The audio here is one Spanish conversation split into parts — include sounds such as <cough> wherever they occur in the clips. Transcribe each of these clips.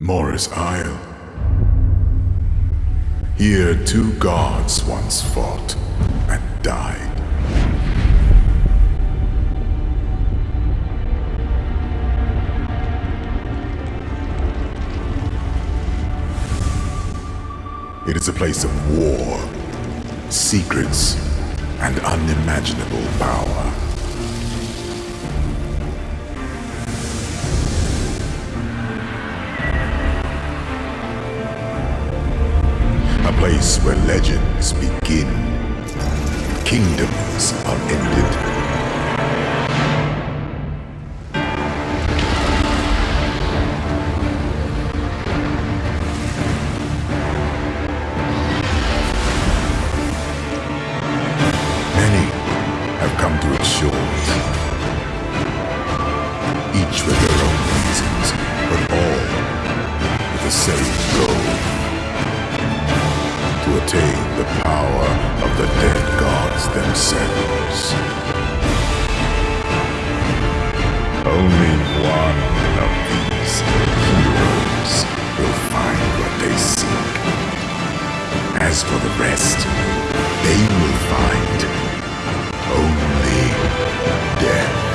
Morris Isle. Here two gods once fought and died. It is a place of war, secrets, and unimaginable power. Place where legends begin, kingdoms are ended, attain the power of the dead gods themselves. Only one of these heroes will find what they seek. As for the rest, they will find only death.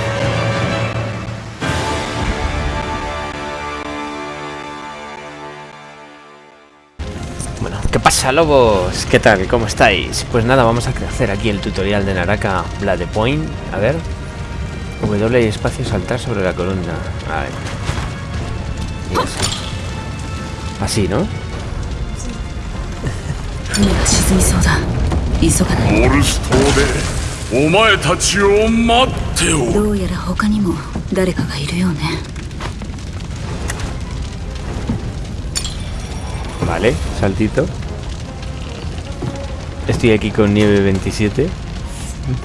pasa ¿Qué tal? ¿Cómo estáis? Pues nada, vamos a hacer aquí el tutorial de Naraka Blade Point A ver W y espacio saltar sobre la columna A ver. Así, ¿no? Vale, saltito Estoy aquí con nieve 27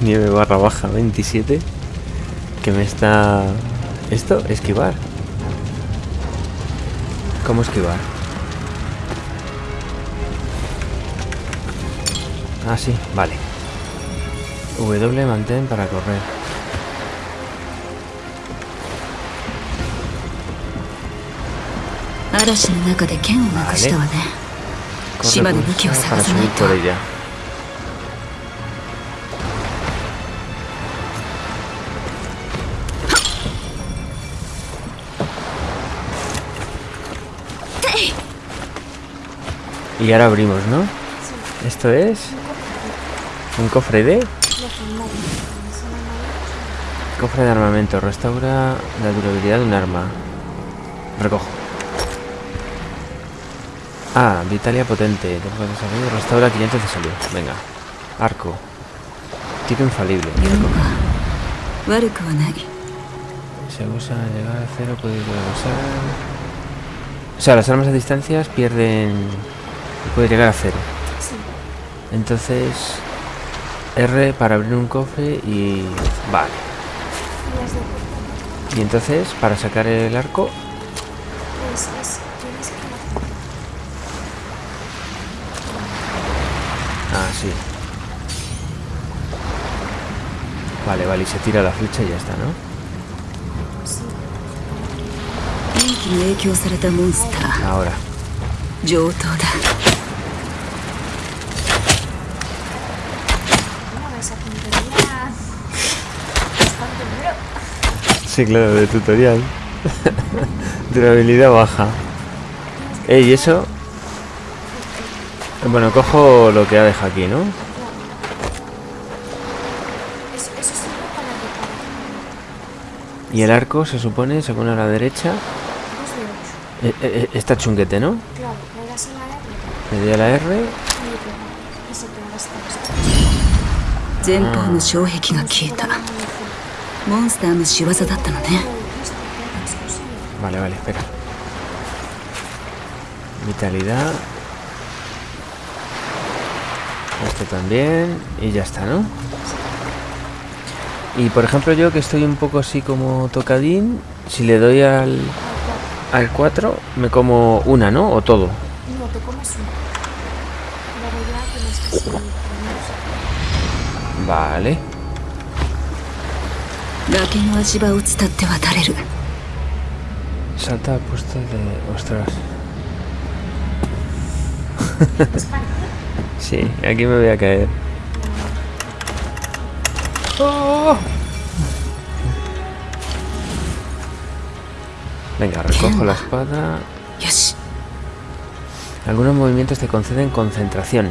Nieve barra baja 27 Que me está... ¿Esto? Esquivar ¿Cómo esquivar? Ah, sí, vale W mantén para correr Vale. Corre pulsa para subir por ella Y ahora abrimos, ¿no? Esto es... Un cofre de... Cofre de armamento. Restaura la durabilidad de un arma. Recojo. Ah, Vitalia potente. Restaura 500 de salud. Venga. Arco. Tiro infalible. Se usa llegar a cero, puede usar... O sea, las armas a distancias pierden puede llegar a cero. Entonces, R para abrir un cofre y... Vale. Y entonces, para sacar el arco... Ah, sí. Vale, vale, y se tira la flecha y ya está, ¿no? Ahora. Sí, claro, de tutorial. <laughs> Durabilidad baja. Ey, ¿y eso? Bueno, cojo lo que ha dejado aquí, ¿no? Y el arco se supone, según a la derecha, ocho. eh, eh, está chunguete, ¿no? Claro, le das a la R Le doy a la R. y モンスターの仕業だったのね Vale, vale, espera. Vitalidad. Esto también. Y ya está, ¿no? Y por ejemplo yo que estoy un poco así como tocadín, si le doy al, al 4 me como una, ¿no? O todo. No, 崖の足場を伝って渡れる Salta al puesto de... Ostras. <laughs> sí, aquí me voy a caer. Oh. Venga, recojo la espada. よし Algunos movimientos te conceden concentración.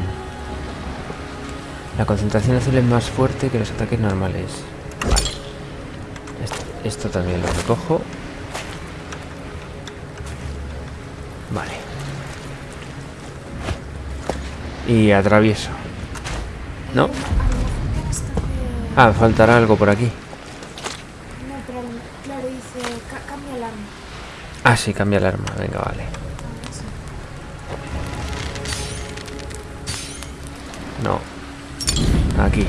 La concentración azul es más fuerte que los ataques normales. Esto, también lo recojo. Vale. Y atravieso. ¿No? Ah, faltará algo por aquí. No, pero claro, dice, ca- cambia el arma. Ah, sí, cambia el arma. Venga, vale. Ah. No. Aquí.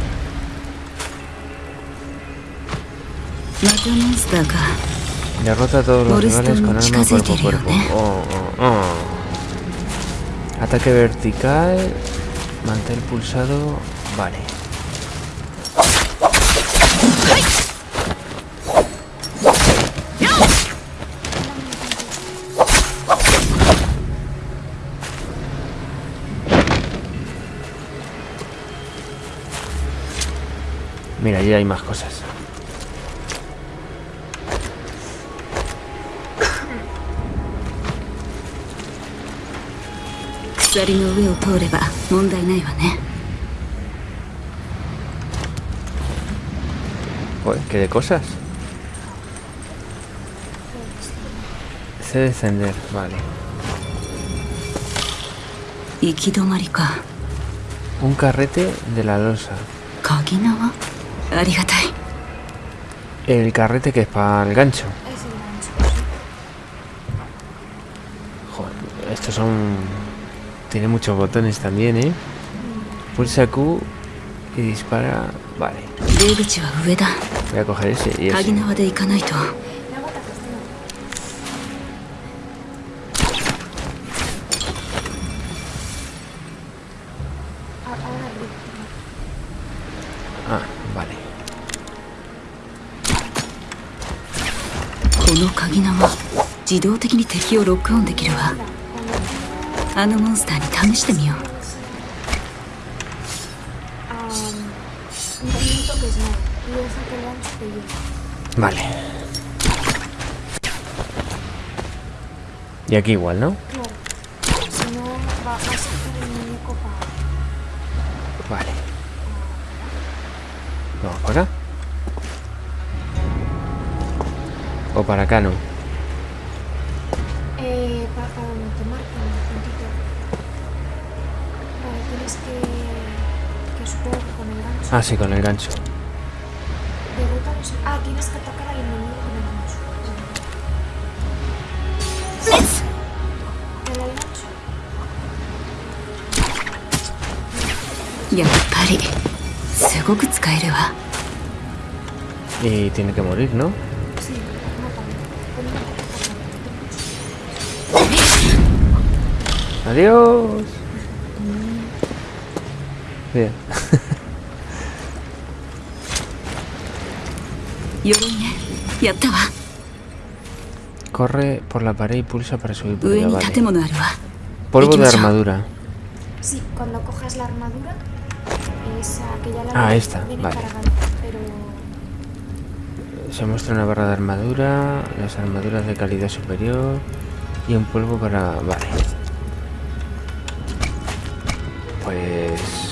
Derrota a todos los rivales con arma cuerpo a cuerpo. ¿eh? Oh, oh, oh. Ataque vertical. Mantén pulsado. Vale. Mira, ya hay más cosas. 鎖の上を通れば問題ないわね Joder, qué de cosas. Sé descender, vale. 行き止まりか Un carrete de la losa. 鍵縄ありがたい El carrete que es para el gancho. Es el gancho. sí. Joder, estos son... tiene muchos botones también, ¿eh? Pulsa Q y dispara... Vale. Voy a coger ese y ese. Ah, vale. あのモンスターに試してみよう Ah, un movimiento que es no. Y deja que el gancho te lleve. Vale. Y aquí igual, ¿no? Claro. Si no, va, va a sacar el muñeco para. Vale. Vamos para acá. O para acá, ¿no? Eh, para, para donde te marcan el puntito. Vale, tienes que, que supongo que con el gancho. Ah, sí, con el gancho. Derrotamos. Ah, tienes que atacar al enemigo con el gancho. ¿Con el gancho? Ya, pari. Y tiene que morir, ¿no? Sí, mátame. Adiós. Bien. <laughs> Corre por la pared y pulsa para subir por allá, vale. Polvo de armadura. Sí, cuando cojas la armadura, esa que la Ah, esta, vale. Se muestra una barra de armadura, las armaduras de calidad superior y un polvo para... Vale. Pues...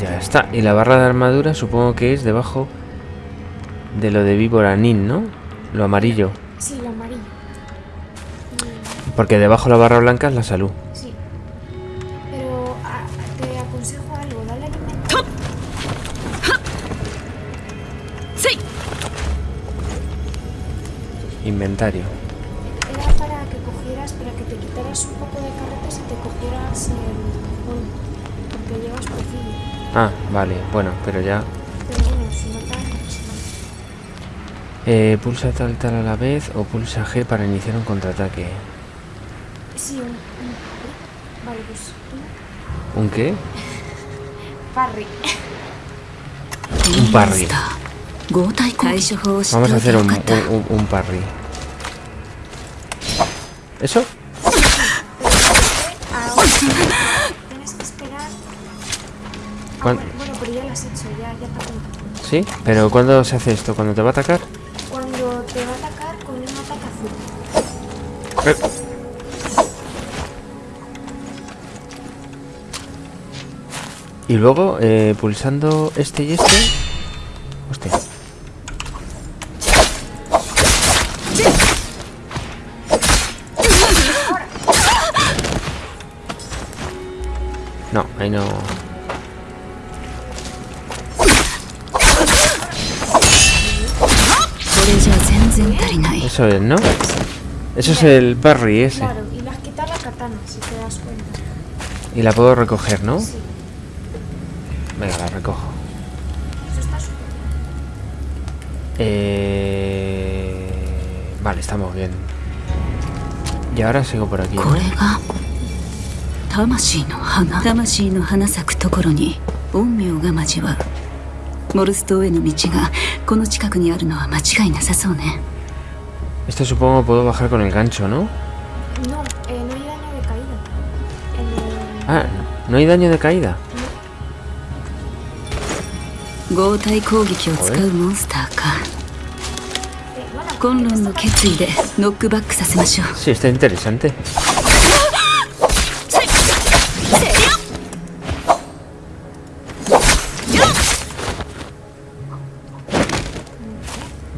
Ya está. Y la barra de armadura supongo que es debajo de lo de víbora nin, ¿no? Lo amarillo. sí, lo amarillo. Porque debajo la barra blanca es la salud. Sí. Pero te aconsejo algo, dale alimento. Inventario. pero ya... Eh, pulsa tal tal a la vez o pulsa G para iniciar un contraataque. Sí, un... Vale, pues... ¿Un qué? Parry. Un parry. Vamos a hacer un, un, parry. ¿Eso? Ahora, tienes has hecho, ya, ya te apunto. ¿Sí? ¿Pero cuándo se hace esto? ¿Cuándo te va a atacar? Cuando te va a atacar con un ataque azul. Y luego, eh, pulsando este y este... Hostia. No, ahí no... Eso es, ¿no? Eso es el parry ese. Claro, y le has quitado la katana, si te das cuenta. Y la puedo recoger, ¿no? Sí, Venga, la recojo. eso está súper bien. Eh... Vale, estamos bien. Y ahora sigo por aquí. ¿no? これが魂の花魂の花咲くところに陰陽が交わるモルス島への道がこの近くにあるのは間違いなさそうね Este supongo puedo bajar con el gancho, ¿no? No, eh, no hay daño de caída. Ah, no hay daño de caída. Eh, pues sí, está interesante.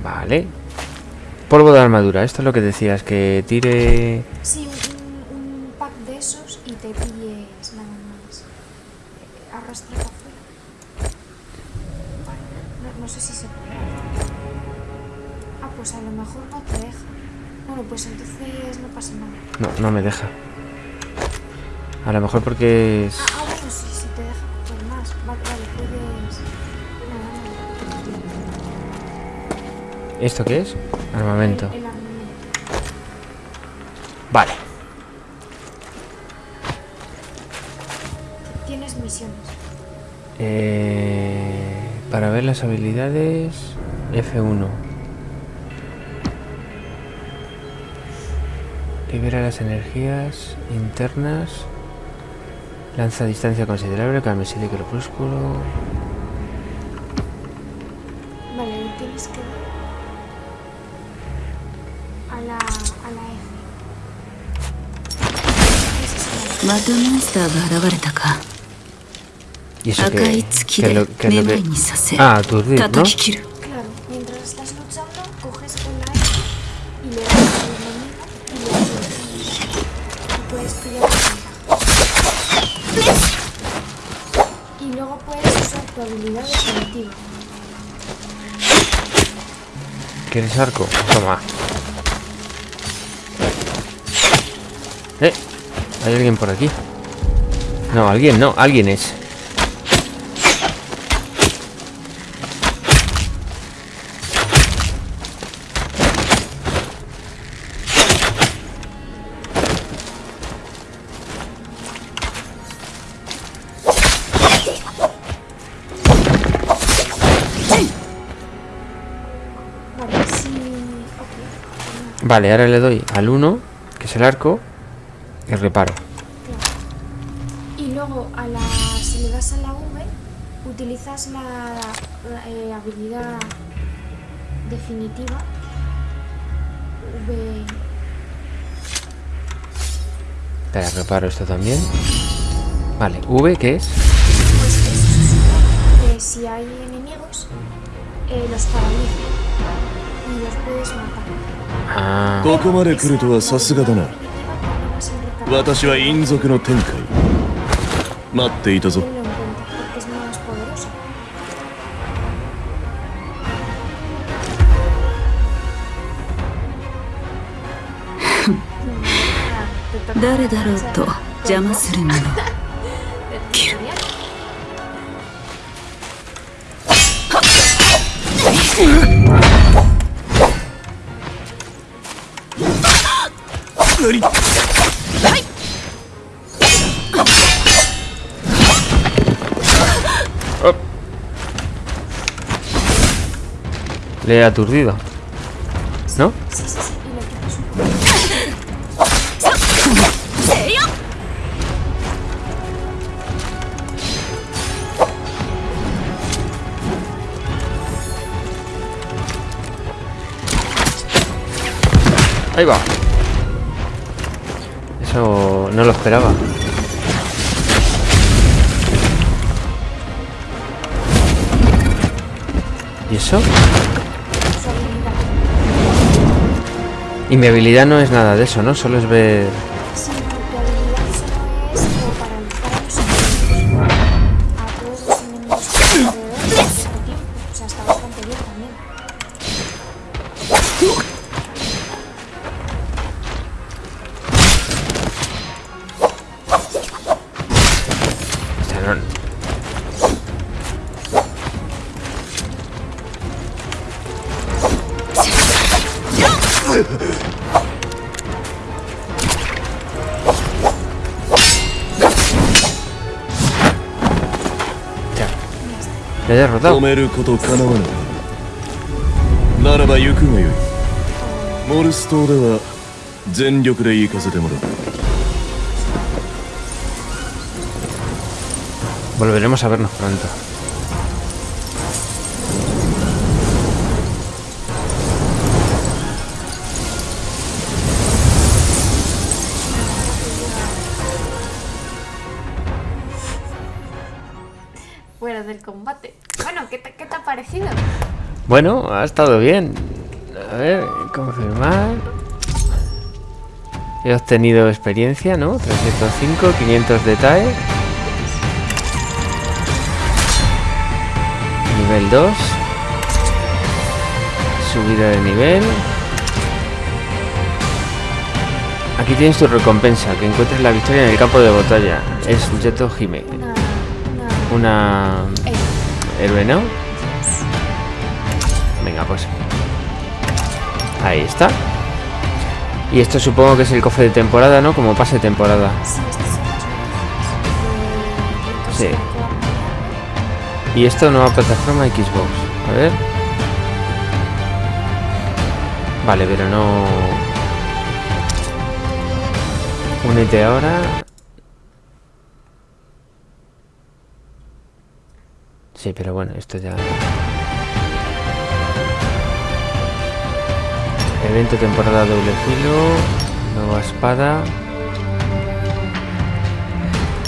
Vale. Polvo de armadura, esto es lo que decías, que tire... Sí, un, un- pack de esos y te pilles nada más. Arrastra para afuera. Vale, no, no sé si se puede. Ah, pues a lo mejor no te deja. Bueno, pues entonces no pasa nada. No, no me deja. A lo mejor porque es... Ah, ah, ¿Esto qué es? Armamento. El, el. Vale. Tienes misiones. Eh, para ver las habilidades F1 libera las energías internas lanza a distancia considerable camiseta y crepúsculo またモンスターが現れたか y eso 赤 que, い月 que es で lo, que es め lo ま que いにさせ ah aturdir ¿no? 叩き切る Claro, mientras estás luchando, coges con la F y le das al enemigo y le aturdes. Y puedes pillar ventaja. Y luego puedes usar tu habilidad definitiva. ¿Quieres arco? Toma. Hay alguien por aquí. No, alguien no, alguien es. Vale, ahora le doy al 1, que es el arco, y reparo. Y luego a la, si le das a la V, utilizas la, la, eh, habilidad definitiva. V. Espera, reparo esto también. Vale, V, ¿qué es? Pues supone que si hay enemigos, eh, los paraliza y los puedes matar. Ah, 私は隠族の天界。待っていたぞ。<laughs> 誰だろうと邪魔するもの。Le he aturdido. ¿No? Ahí va. Eso no lo esperaba. ¿Y eso? Y mi habilidad no es nada de eso, ¿no? Solo es ver... Derrotado. 止めることかなわないならば行くがよいモルス島では全力で行かせてもらう Volveremos a vernos pronto. Bueno, ha estado bien. A ver, confirmar. He obtenido experiencia, ¿no? 305, 500 de TAE. Nivel 2. Subida de nivel. Aquí tienes tu recompensa, que encuentres la victoria en el campo de batalla. Es Jeto Hime. Una. Héroe, ¿no? Venga, pues. Ahí está. Y esto supongo que es el cofre de temporada, ¿no? Como pase temporada. sí, Y esto nueva plataforma Xbox. A ver. Vale, pero no. Únete ahora. Sí, pero bueno, esto ya. Evento temporada doble filo. Nueva espada.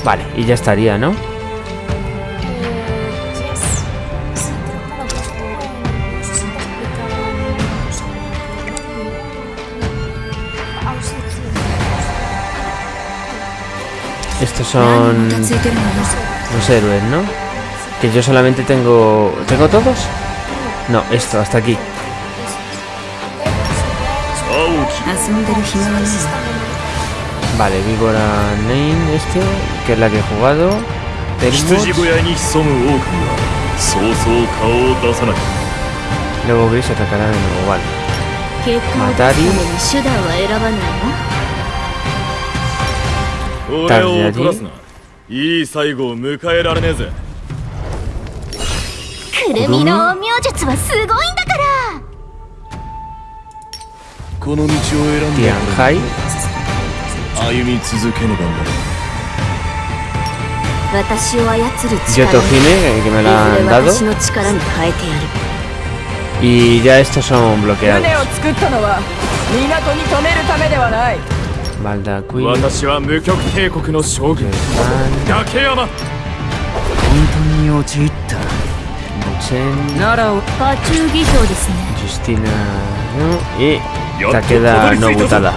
Vale, y ya estaría, ¿no? Estos son los héroes, ¿no? Que yo solamente tengo... ¿Tengo todos? No, esto, hasta aquí. 遊んでる暇は Vale, Víbora Name este, que es la que he jugado. Tenemos... Luego Gris atacará de nuevo, vale. Matari. Tarde allí. クルミの陰術はすごいんだこの道を選んで歩み続けねばならない私を操る力を que me la han dado y ya estos son bloqueados Malda Queen Justina ¿no? y Queda no Nobutada.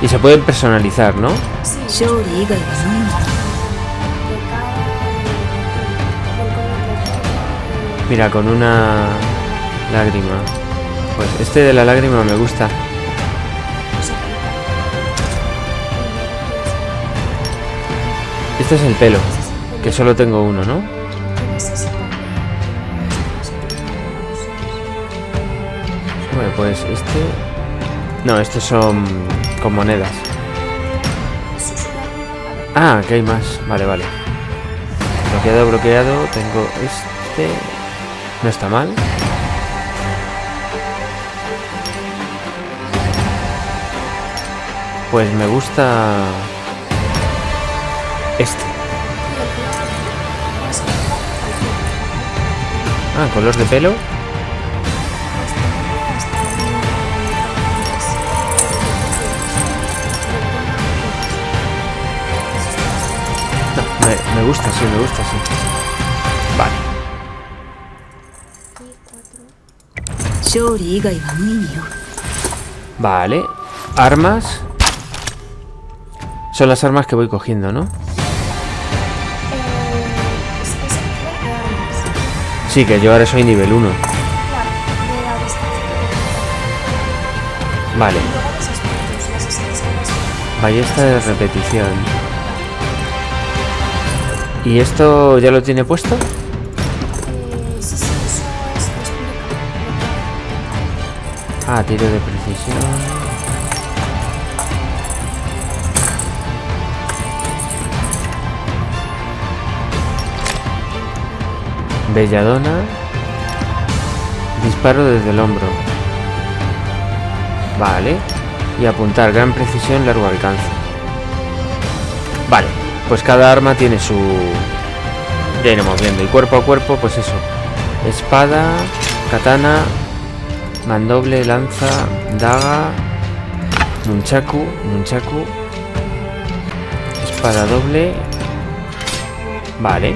Y se pueden personalizar, ¿no? Mira, con una lágrima. Pues este de la lágrima me gusta. Este es el pelo, que solo tengo uno, ¿no? Pues este... No, estos son con monedas. Ah, que hay más. Vale, vale. Bloqueado, bloqueado. Tengo este. No está mal. Pues me gusta este. Ah, color de pelo. Me gusta, sí, me gusta, sí. Vale. Vale. Armas. Son las armas que voy cogiendo, ¿no? Sí, que yo ahora soy nivel 1. Vale. Ballesta de repetición. ¿Y esto ya lo tiene puesto? Eh. Ah, tiro de precisión. Belladona. Disparo desde el hombro. Vale. Y apuntar, gran precisión, largo alcance. Vale, pues cada arma tiene su... Ya iremos viendo. Y cuerpo a cuerpo, pues eso. Espada, katana, mandoble, lanza, daga, nunchaku, nunchaku, espada doble. Vale.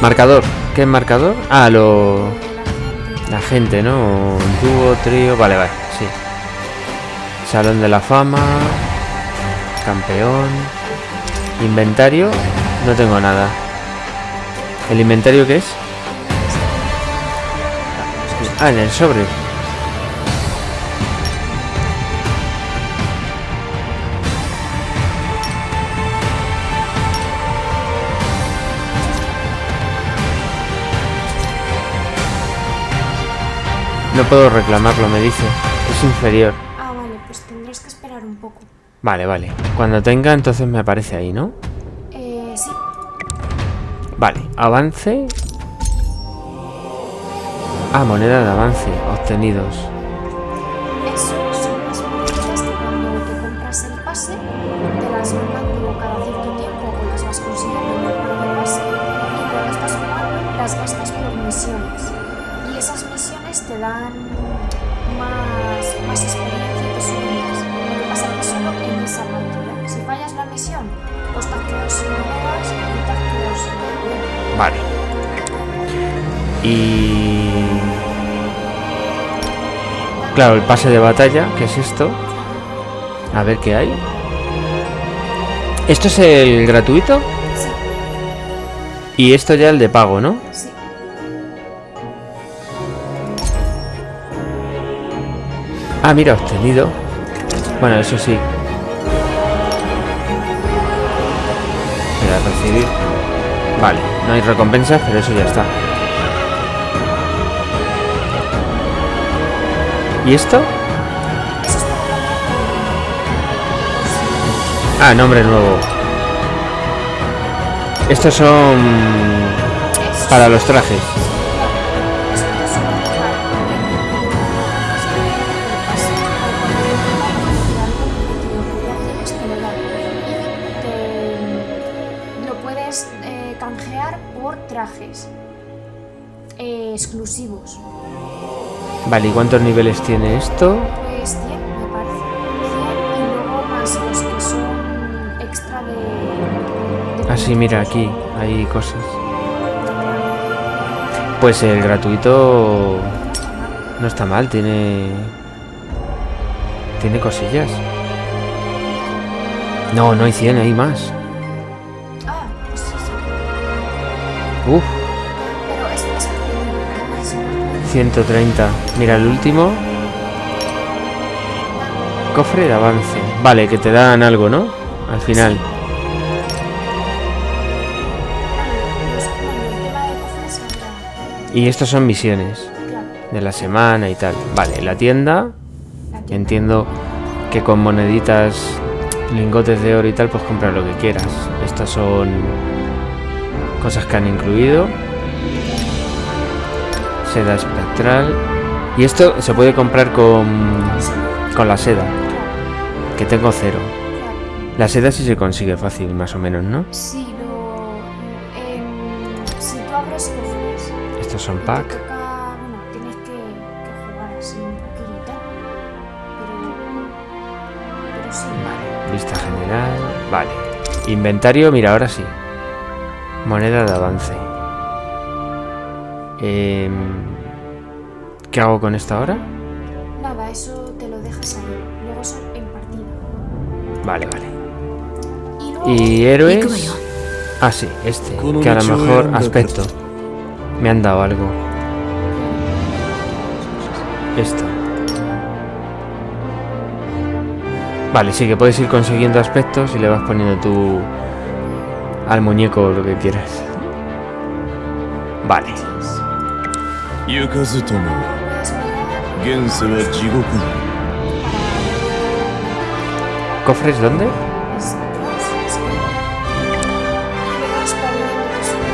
Marcador. ¿Qué es marcador? Ah, lo... La gente, ¿no? Dúo, trío... Vale, vale, sí. Salón de la fama. Campeón. Inventario. No tengo nada. ¿El inventario qué es? Ah, en el sobre. No puedo reclamarlo, me dice. Es inferior. Vale, vale. Cuando tenga, entonces me aparece ahí, ¿no? Eh, sí. Vale, avance. Ah, moneda de avance, obtenidos. Eso son las monedas que cuando te compras el pase, te las van dando cada cierto tiempo o las vas consiguiendo en el pase y cuando estás jugando las gastas por misiones. Y esas misiones te dan más, más experiencia Vale. Y... Claro, el pase de batalla, que es esto. A ver qué hay. ¿Esto es el gratuito? Sí, Y esto ya el de pago, ¿no? sí. Ah, mira, obtenido. Bueno, eso sí. No hay recompensas, pero eso ya está. ¿Y esto? Ah, nombre nuevo. Estos son para los trajes. Exclusivos. Vale, ¿y cuántos niveles tiene esto? Pues 100 me parece. 100 y luego más los que son extra de... de Ah, sí, mira, aquí hay cosas. Pues el gratuito no está mal, tiene... Tiene cosillas. No, no hay 100, hay más. 130. Mira, el último. Cofre de avance. Vale, que te dan algo, ¿no? Al final. Y estos son misiones de la semana y tal. Vale, la tienda. la tienda. Entiendo que con moneditas, lingotes de oro y tal, pues comprar lo que quieras. Estas son cosas que han incluido. Seda espectral. Y esto se puede comprar con, con la seda, que tengo cero. La seda sí se consigue fácil, más o menos, ¿no? Si lo. em, si tú abres cofres. Estos son pack. toca- bueno, tienes que, que jugar así un poquillo y tal. Pero. Pero sí, Vista general. Vale. Inventario, mira, ahora sí. Moneda de avance. Em, ¿Qué hago con esta ahora? Nada, eso te lo dejas ahí. Luego eso en partida. Vale, vale. Y luego... ¿Y héroes? Ah, sí, este. Que a lo mejor aspecto. Me han dado algo. Esto. Vale, sí que puedes ir consiguiendo aspectos y le vas poniendo tú al muñeco lo que quieras. Vale. 行かずとも Puedes mirar 現世は地獄に ¿Cofres dónde? Es- es- es que- Juegas para ver lo que sube.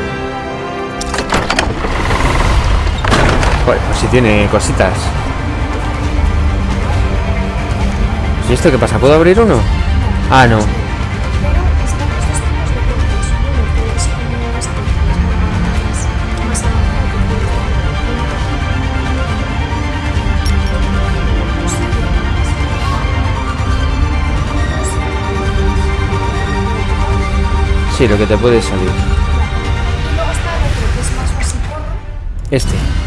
Joder, pues si tiene cositas. ¿Y esto qué pasa? ¿Puedo abrir uno? Ah, no. Sí, lo que te puede salir. Y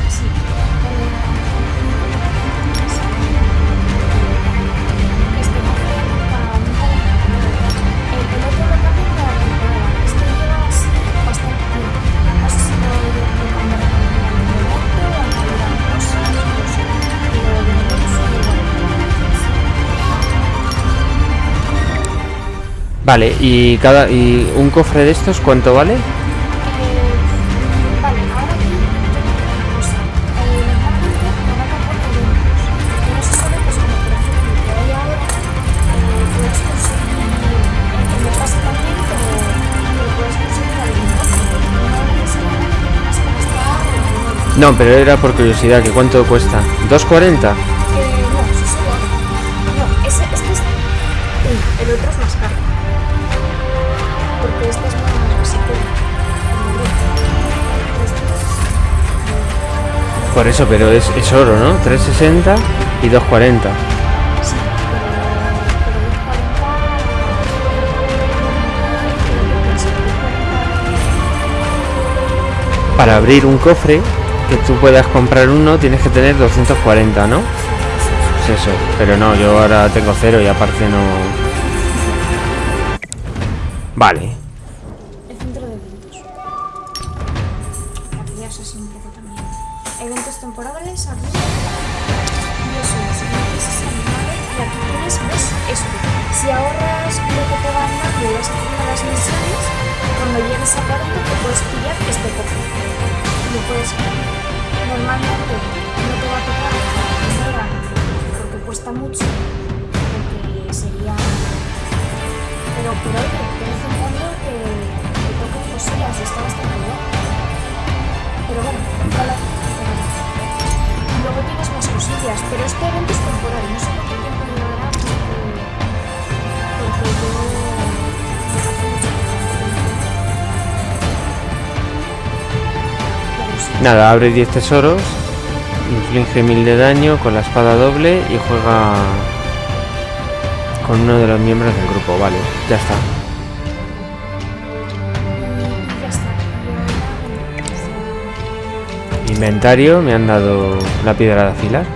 conseguir algún cosa. No necesariamente tienes que gastar el dinero. No, pero era por curiosidad, que cuánto cuesta. ¿2.40? Eh, no, eso solo ahora. No, ese, este es. El otro es más Por eso, pero es, es oro, ¿no? 3.60 y 2.40. Sí, pero, pero los 40 Para abrir un cofre que tú puedas comprar uno tienes que tener 240, ¿no? Es eso. Pero no, yo ahora tengo cero y aparte no... Vale. Bien. Pero bueno, luego tienes más cosillas, pero este evento es temporal, no sé cuánto tiempo durará porque, yo Nada, abre 10 tesoros, inflige 1000 de daño con la espada doble y juega con uno de los miembros del grupo. Vale, ya está. Inventario, me han dado la piedra de afilar.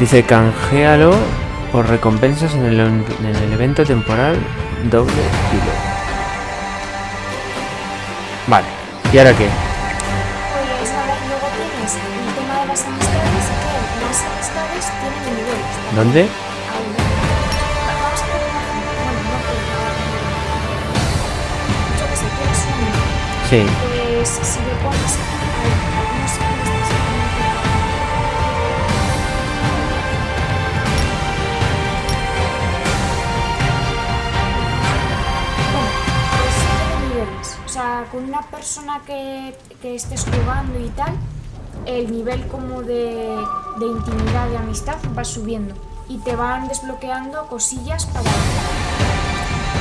Dice canjealo por recompensas en el, en el evento temporal doble kilo. Vale, ¿y ahora qué? ¿Dónde? Sí. Pues si le pones con una persona que, que estés jugando y tal, el nivel como de, de intimidad y amistad va subiendo y te van desbloqueando cosillas para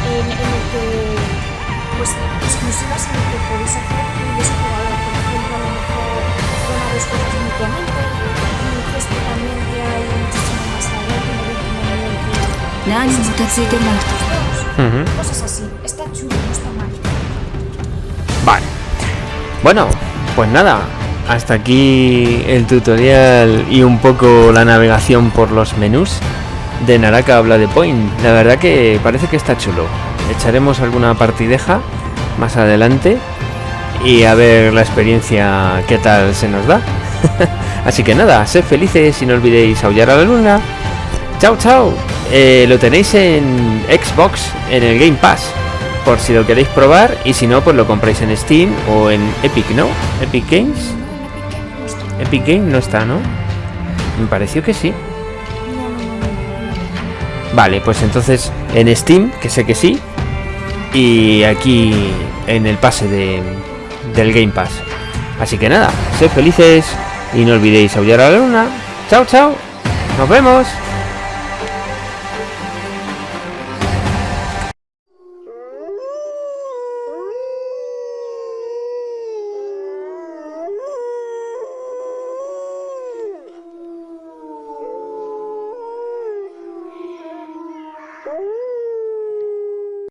en, en el que pues exclusivas en el que podéis hacer y es por ejemplo a lo mejor una de cosas mutuamente y esto también te hay muchísimo más allá que no. nivel que cosas así. Está chulo. Bueno, pues nada, hasta aquí el tutorial y un poco la navegación por los menús de Naraka habla de Point. La verdad que parece que está chulo. Echaremos alguna partideja más adelante y a ver la experiencia qué tal se nos da. <laughs> Así que nada, sed felices y no olvidéis aullar a la luna. Chao, chao. Eh, lo tenéis en Xbox, en el Game Pass, por si lo queréis probar y si no, pues lo compráis en Steam o en Epic, ¿no? Epic Games. Epic Games no está, ¿no? Me pareció que sí. Vale, pues entonces en Steam, que sé que sí, y aquí en el pase de, del Game Pass. Así que nada, sed felices y no olvidéis aullar a la luna. Chao, chao. Nos vemos.